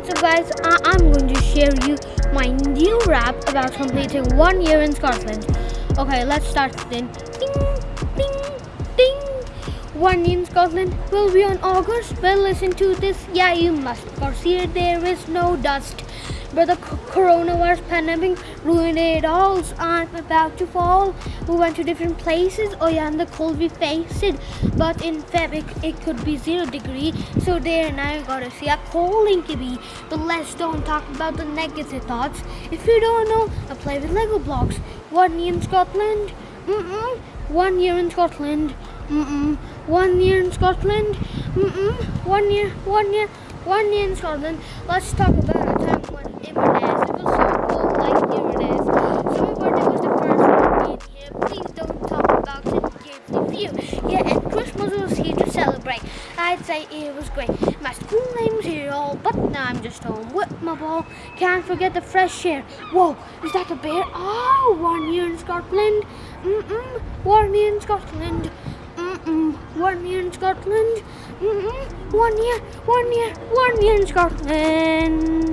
guys, I- I'm going to share you my new rap about completing one year in Scotland. Okay, let's start then. Ding, ding, ding. One year in Scotland will be on August. Well, listen to this. Yeah, you must. Cause here there is no dust. But the coronavirus pandemic ruined it all. So I'm about to fall. We went to different places. Oh yeah, and the cold we faced it. But in Feb it, it could be zero degree. So there now you gotta see a cold it could. But let's don't talk about the negative thoughts. If you don't know, I play with Lego blocks. One year in Scotland. Mm-mm. One year in Scotland. Mm-mm. One year in Scotland. Mm-mm. One year, one year, one in Scotland. Let's talk about a time when Inverness. It was so cold like Inverness. So my was the first one being here. Please don't talk about it. The view. Yeah, and Christmas was here to celebrate. I'd say it was great. My school name's here all, but now I'm just home with my ball. Can't forget the fresh air. Whoa, is that a bear? Oh, one year in Scotland. Mm-mm. One year in Scotland. One year in Scotland. One year, one year, one year in Scotland.